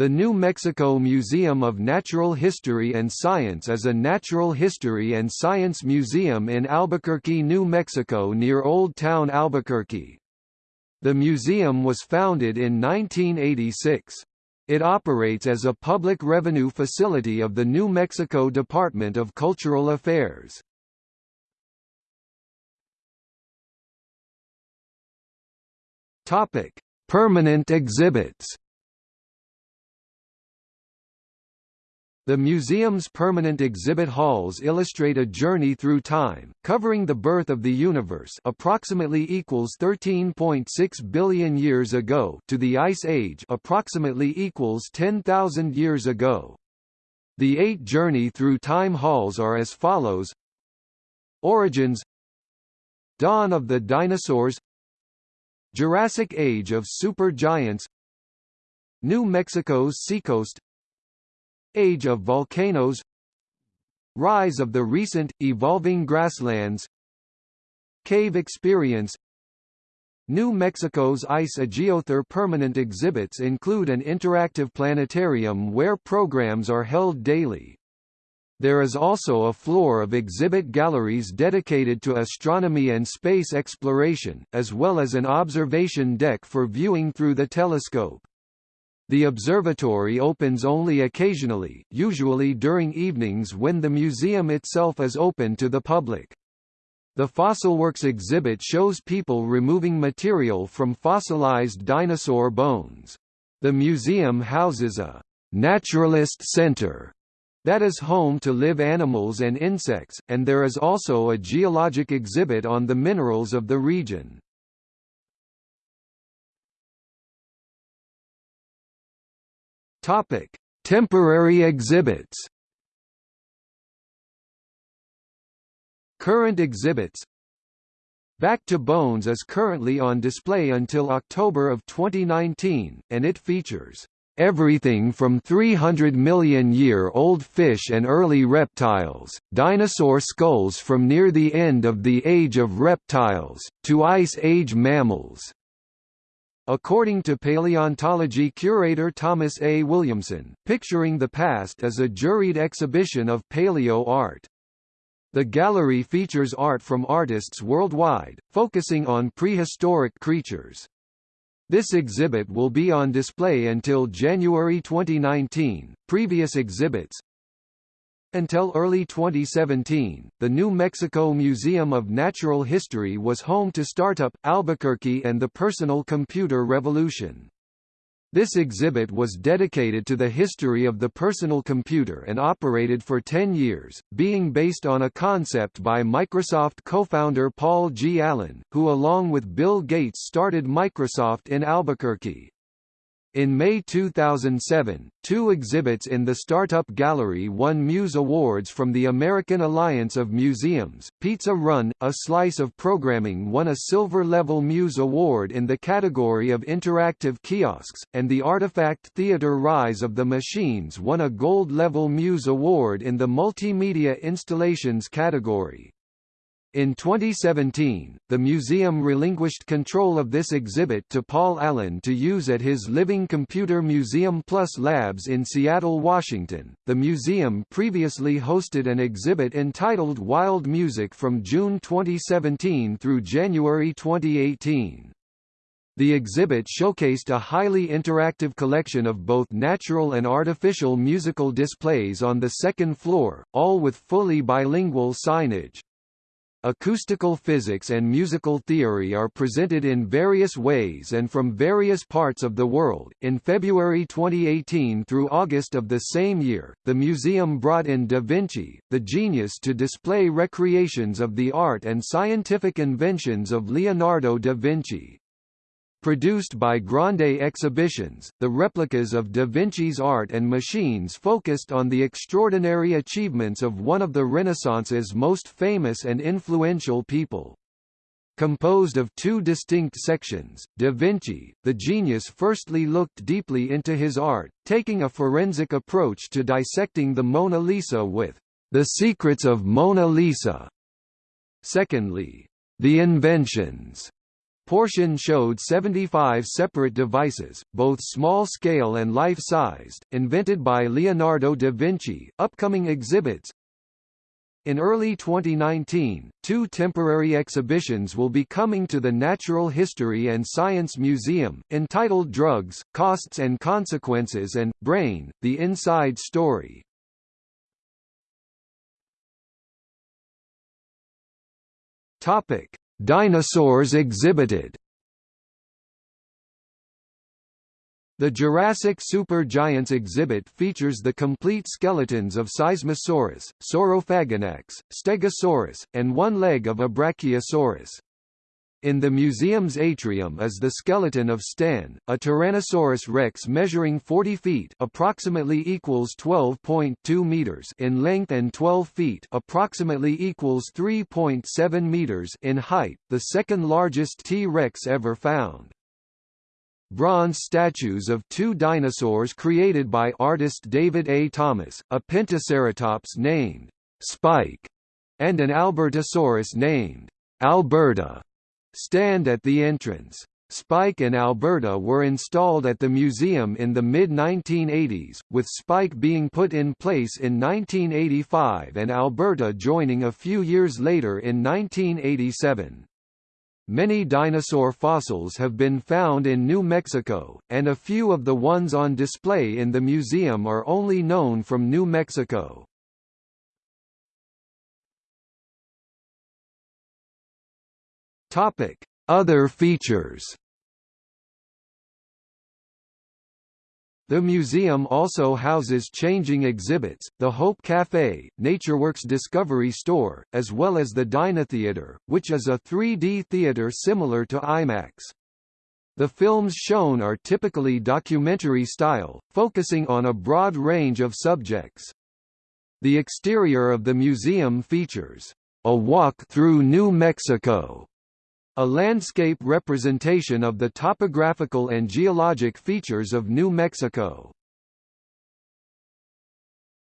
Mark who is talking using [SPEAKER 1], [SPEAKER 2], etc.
[SPEAKER 1] The New Mexico Museum of Natural History and Science is a natural history and science museum in Albuquerque, New Mexico near Old Town Albuquerque. The museum was founded in 1986. It operates as a public revenue facility of the New Mexico Department of Cultural Affairs. Permanent exhibits. The museum's permanent exhibit halls illustrate a journey through time, covering the birth of the universe approximately equals 13.6 billion years ago to the Ice Age approximately equals 10,000 years ago. The eight journey through time halls are as follows. Origins. Dawn of the dinosaurs. Jurassic Age of supergiants. New Mexico's seacoast Age of volcanoes Rise of the recent, evolving grasslands Cave experience New Mexico's Ice Ageothar permanent exhibits include an interactive planetarium where programs are held daily. There is also a floor of exhibit galleries dedicated to astronomy and space exploration, as well as an observation deck for viewing through the telescope. The observatory opens only occasionally, usually during evenings when the museum itself is open to the public. The Fossilworks exhibit shows people removing material from fossilized dinosaur bones. The museum houses a «naturalist center» that is home to live animals and insects, and there is also a geologic exhibit on the minerals of the region. Topic: Temporary exhibits. Current exhibits. Back to Bones is currently on display until October of 2019, and it features everything from 300 million year old fish and early reptiles, dinosaur skulls from near the end of the Age of Reptiles, to Ice Age mammals. According to paleontology curator Thomas A. Williamson, Picturing the Past is a juried exhibition of paleo art. The gallery features art from artists worldwide, focusing on prehistoric creatures. This exhibit will be on display until January 2019. Previous exhibits, until early 2017, the New Mexico Museum of Natural History was home to Startup, Albuquerque and the Personal Computer Revolution. This exhibit was dedicated to the history of the personal computer and operated for 10 years, being based on a concept by Microsoft co-founder Paul G. Allen, who along with Bill Gates started Microsoft in Albuquerque. In May 2007, two exhibits in the Startup Gallery won Muse Awards from the American Alliance of Museums. Pizza Run, A Slice of Programming won a Silver Level Muse Award in the category of Interactive Kiosks, and the Artifact Theater Rise of the Machines won a Gold Level Muse Award in the Multimedia Installations category. In 2017, the museum relinquished control of this exhibit to Paul Allen to use at his Living Computer Museum Plus Labs in Seattle, Washington. The museum previously hosted an exhibit entitled Wild Music from June 2017 through January 2018. The exhibit showcased a highly interactive collection of both natural and artificial musical displays on the second floor, all with fully bilingual signage. Acoustical physics and musical theory are presented in various ways and from various parts of the world. In February 2018 through August of the same year, the museum brought in Da Vinci, the genius to display recreations of the art and scientific inventions of Leonardo da Vinci. Produced by Grande Exhibitions, the replicas of Da Vinci's art and machines focused on the extraordinary achievements of one of the Renaissance's most famous and influential people. Composed of two distinct sections, Da Vinci, the genius firstly looked deeply into his art, taking a forensic approach to dissecting the Mona Lisa with The Secrets of Mona Lisa. Secondly, The Inventions portion showed 75 separate devices, both small-scale and life-sized, invented by Leonardo da Vinci. Upcoming exhibits in early 2019, two temporary exhibitions will be coming to the Natural History and Science Museum, entitled Drugs, Costs and Consequences and, Brain, The Inside Story. Dinosaurs exhibited The Jurassic Supergiants exhibit features the complete skeletons of Seismosaurus, Saurophaganax, Stegosaurus, and one leg of a Brachiosaurus. In the museum's atrium is the skeleton of Stan, a Tyrannosaurus rex measuring 40 feet approximately equals 12.2 meters in length and 12 feet approximately equals 3.7 meters in height, the second largest T-Rex ever found bronze statues of two dinosaurs created by artist David A. Thomas, a Pentaceratops named Spike, and an Albertosaurus named Alberta, stand at the entrance. Spike and Alberta were installed at the museum in the mid-1980s, with Spike being put in place in 1985 and Alberta joining a few years later in 1987. Many dinosaur fossils have been found in New Mexico, and a few of the ones on display in the museum are only known from New Mexico. Other features The museum also houses changing exhibits, the Hope Café, NatureWorks Discovery Store, as well as the DynaTheater, which is a 3D theater similar to IMAX. The films shown are typically documentary style, focusing on a broad range of subjects. The exterior of the museum features, "...a walk through New Mexico", a landscape representation of the topographical and geologic features of New Mexico.